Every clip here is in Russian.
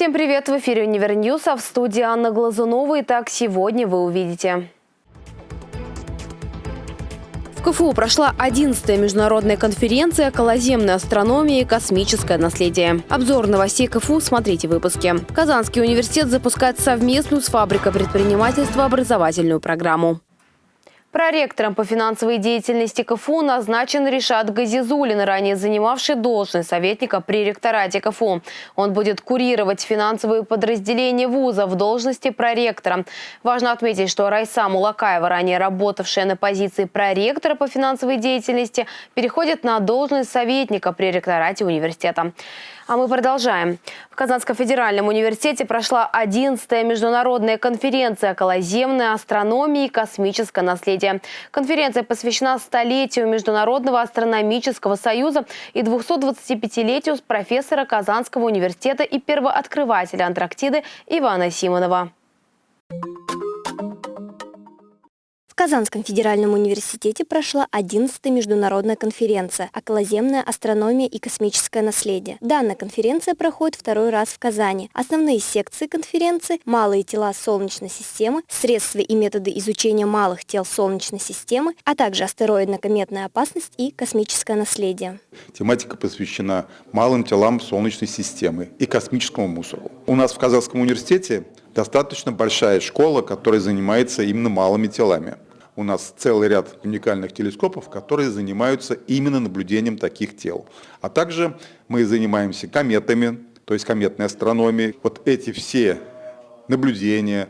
Всем привет! В эфире «Универньюз», а в студии Анна Глазунова. Итак, сегодня вы увидите. В КФУ прошла 11-я международная конференция «Околоземная астрономия и космическое наследие». Обзор новостей КФУ смотрите в выпуске. Казанский университет запускает совместную с фабрикой предпринимательства образовательную программу. Проректором по финансовой деятельности КФУ назначен Ришат Газизулин, ранее занимавший должность советника при ректорате КФУ. Он будет курировать финансовые подразделения вуза в должности проректора. Важно отметить, что Райса Мулакаева, ранее работавшая на позиции проректора по финансовой деятельности, переходит на должность советника при ректорате университета. А мы продолжаем. В Казанском федеральном университете прошла 11-я международная конференция «Околоземная астрономия и космическое наследие». Конференция посвящена столетию Международного астрономического союза и 225-летию профессора Казанского университета и первооткрывателя Антарктиды Ивана Симонова. Казанском федеральном университете прошла 11-я международная конференция «Околоземная астрономия и космическое наследие». Данная конференция проходит второй раз в Казани. Основные секции конференции – малые тела Солнечной системы, средства и методы изучения малых тел Солнечной системы, а также астероидно-кометная опасность и космическое наследие. Тематика посвящена малым телам Солнечной системы и космическому мусору. У нас в Казанском университете достаточно большая школа, которая занимается именно малыми телами у нас целый ряд уникальных телескопов, которые занимаются именно наблюдением таких тел. А также мы занимаемся кометами, то есть кометной астрономией. Вот эти все наблюдения,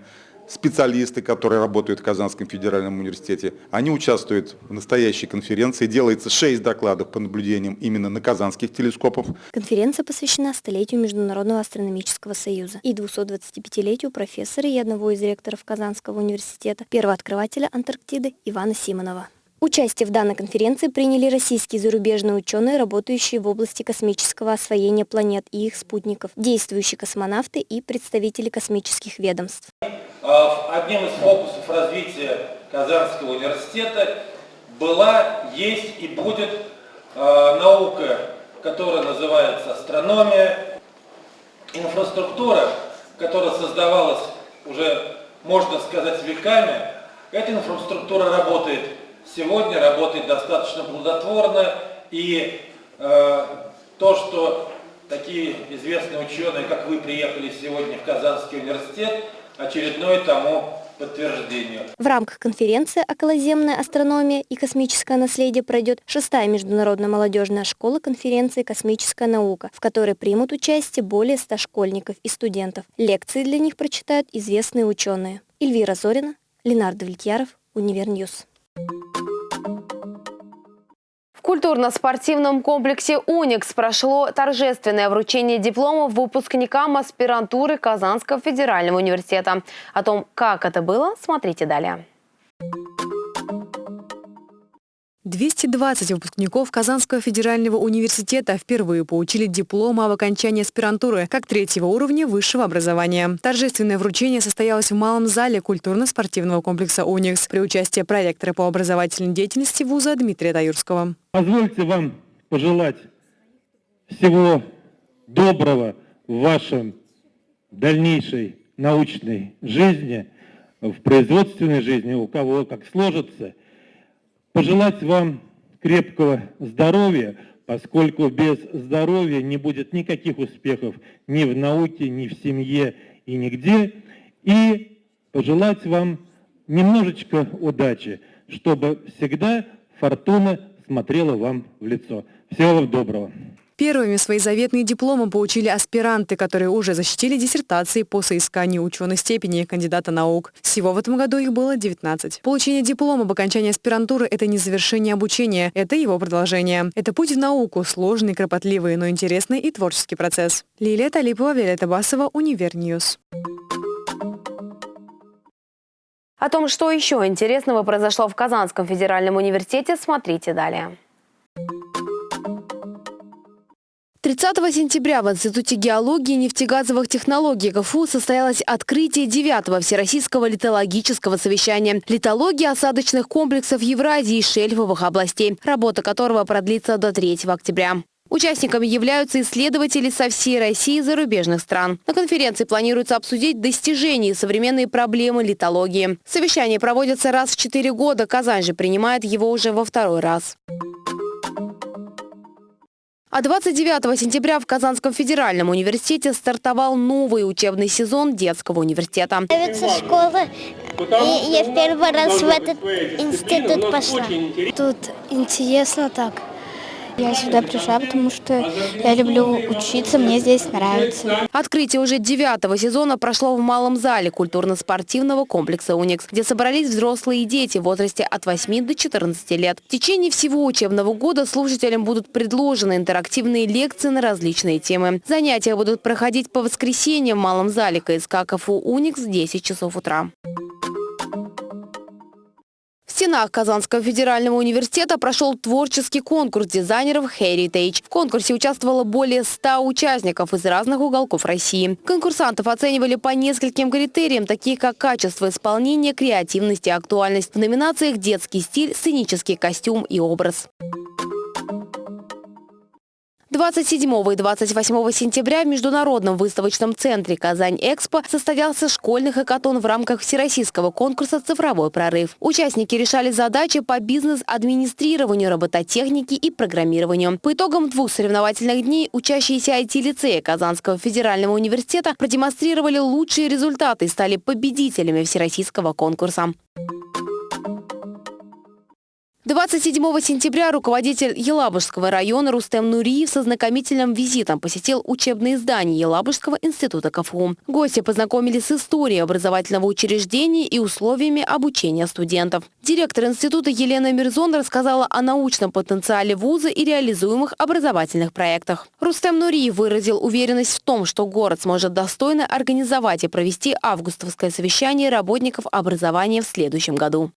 специалисты, которые работают в Казанском федеральном университете, они участвуют в настоящей конференции. Делается шесть докладов по наблюдениям именно на казанских телескопов. Конференция посвящена столетию Международного астрономического союза и 225-летию профессора и одного из ректоров Казанского университета, первооткрывателя Антарктиды Ивана Симонова. Участие в данной конференции приняли российские и зарубежные ученые, работающие в области космического освоения планет и их спутников, действующие космонавты и представители космических ведомств. А, одним из фокусов развития Казанского университета была, есть и будет а, наука, которая называется астрономия, инфраструктура, которая создавалась уже, можно сказать, веками. Эта инфраструктура работает сегодня работает достаточно плодотворно, и э, то, что такие известные ученые, как вы, приехали сегодня в Казанский университет, очередное тому подтверждение. В рамках конференции «Околоземная астрономия и космическое наследие» пройдет шестая международная молодежная школа-конференция «Космическая наука», в которой примут участие более ста школьников и студентов. Лекции для них прочитают известные ученые. Эльвира Зорина, Ленардо Влетьяров, Универньюз. В культурно-спортивном комплексе «Уникс» прошло торжественное вручение дипломов выпускникам аспирантуры Казанского федерального университета. О том, как это было, смотрите далее. 220 выпускников Казанского федерального университета впервые получили диплом об окончании аспирантуры как третьего уровня высшего образования. Торжественное вручение состоялось в малом зале культурно-спортивного комплекса «Уникс» при участии проректора по образовательной деятельности вуза Дмитрия Таюрского. Позвольте вам пожелать всего доброго в вашем дальнейшей научной жизни, в производственной жизни, у кого как сложится – пожелать вам крепкого здоровья, поскольку без здоровья не будет никаких успехов ни в науке, ни в семье и нигде. И пожелать вам немножечко удачи, чтобы всегда фортуна смотрела вам в лицо. Всего вам доброго. Первыми свои заветные дипломы получили аспиранты, которые уже защитили диссертации по соисканию ученой степени кандидата наук. Всего в этом году их было 19. Получение диплома об окончании аспирантуры – это не завершение обучения, это его продолжение. Это путь в науку, сложный, кропотливый, но интересный и творческий процесс. Лилия Талипова, Виолетта Басова, Univer News. О том, что еще интересного произошло в Казанском федеральном университете, смотрите далее. 30 сентября в Институте геологии и нефтегазовых технологий КФУ состоялось открытие 9 Всероссийского литологического совещания «Литология осадочных комплексов Евразии и шельфовых областей», работа которого продлится до 3 октября. Участниками являются исследователи со всей России и зарубежных стран. На конференции планируется обсудить достижения и современные проблемы литологии. Совещания проводятся раз в четыре года. Казань же принимает его уже во второй раз. А 29 сентября в Казанском федеральном университете стартовал новый учебный сезон детского университета. Нравится школа, и я в первый раз в этот институт пошла. Тут интересно так. Я сюда пришла, потому что я люблю учиться, мне здесь нравится. Открытие уже девятого сезона прошло в малом зале культурно-спортивного комплекса «Уникс», где собрались взрослые и дети в возрасте от 8 до 14 лет. В течение всего учебного года слушателям будут предложены интерактивные лекции на различные темы. Занятия будут проходить по воскресеньям в малом зале КСК КФУ «Уникс» в 10 часов утра. Стенах Казанского федерального университета прошел творческий конкурс дизайнеров Heritage. В конкурсе участвовало более 100 участников из разных уголков России. Конкурсантов оценивали по нескольким критериям, такие как качество исполнения, креативность и актуальность. В номинациях «Детский стиль», «Сценический костюм» и «Образ». 27 и 28 сентября в Международном выставочном центре «Казань-Экспо» состоялся школьный хакатон в рамках всероссийского конкурса «Цифровой прорыв». Участники решали задачи по бизнес-администрированию, робототехнике и программированию. По итогам двух соревновательных дней учащиеся IT-лицея Казанского федерального университета продемонстрировали лучшие результаты и стали победителями всероссийского конкурса. 27 сентября руководитель Елабужского района Рустем Нуриев со знакомительным визитом посетил учебные здания Елабужского института КФУ. Гости познакомились с историей образовательного учреждения и условиями обучения студентов. Директор института Елена Мирзон рассказала о научном потенциале вуза и реализуемых образовательных проектах. Рустем Нуриев выразил уверенность в том, что город сможет достойно организовать и провести августовское совещание работников образования в следующем году.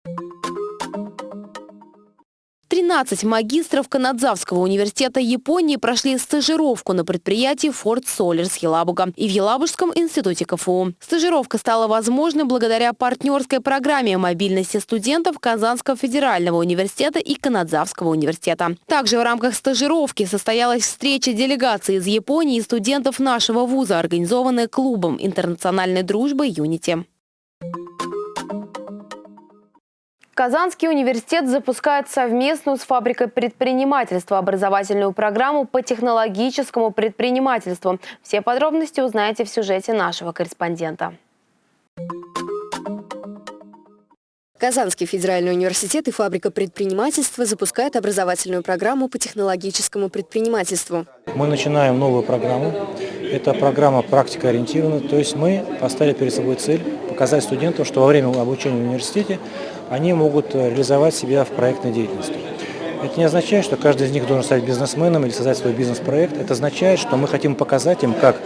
13 магистров Канадзавского университета Японии прошли стажировку на предприятии Ford Solars Елабуга и в Елабужском институте КФУ. Стажировка стала возможной благодаря партнерской программе мобильности студентов Казанского федерального университета и Канадзавского университета. Также в рамках стажировки состоялась встреча делегации из Японии и студентов нашего вуза, организованная клубом интернациональной дружбы «Юнити». Казанский университет запускает совместную с фабрикой предпринимательства образовательную программу по технологическому предпринимательству. Все подробности узнаете в сюжете нашего корреспондента. Казанский федеральный университет и фабрика предпринимательства запускают образовательную программу по технологическому предпринимательству. Мы начинаем новую программу. Это программа практикоориентированная, то есть мы поставили перед собой цель показать студентам, что во время обучения в университете они могут э, реализовать себя в проектной деятельности. Это не означает, что каждый из них должен стать бизнесменом или создать свой бизнес-проект. Это означает, что мы хотим показать им, как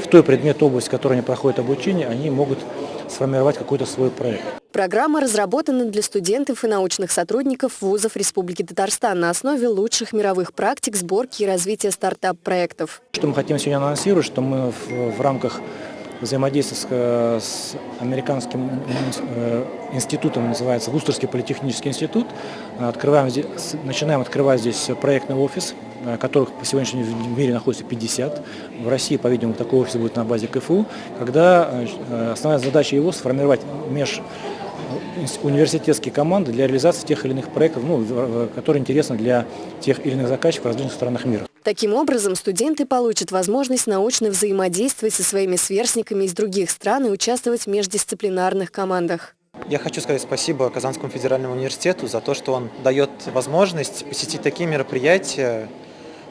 в той предмет область, в которой они проходят обучение, они могут сформировать какой-то свой проект. Программа разработана для студентов и научных сотрудников вузов Республики Татарстан на основе лучших мировых практик сборки и развития стартап-проектов. Что мы хотим сегодня анонсировать, что мы в, в рамках взаимодействие с, э, с американским э, институтом, называется Вустерский политехнический институт. Открываем начинаем открывать здесь проектный офис, э, которых по сегодняшнему мире находится 50. В России, по-видимому, такой офис будет на базе КФУ, когда основная задача его сформировать меж университетские команды для реализации тех или иных проектов, ну, которые интересны для тех или иных заказчиков в различных странах мира. Таким образом, студенты получат возможность научно взаимодействовать со своими сверстниками из других стран и участвовать в междисциплинарных командах. Я хочу сказать спасибо Казанскому федеральному университету за то, что он дает возможность посетить такие мероприятия,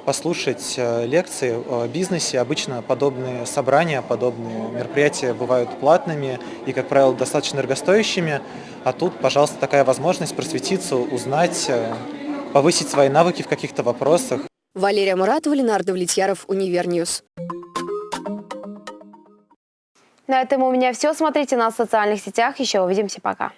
послушать э, лекции о бизнесе. Обычно подобные собрания, подобные мероприятия бывают платными и, как правило, достаточно дорогостоящими. А тут, пожалуйста, такая возможность просветиться, узнать, э, повысить свои навыки в каких-то вопросах. Валерия Муратова, Ленар Давлетьяров, Univer News. На этом у меня все. Смотрите нас в социальных сетях. Еще увидимся. Пока.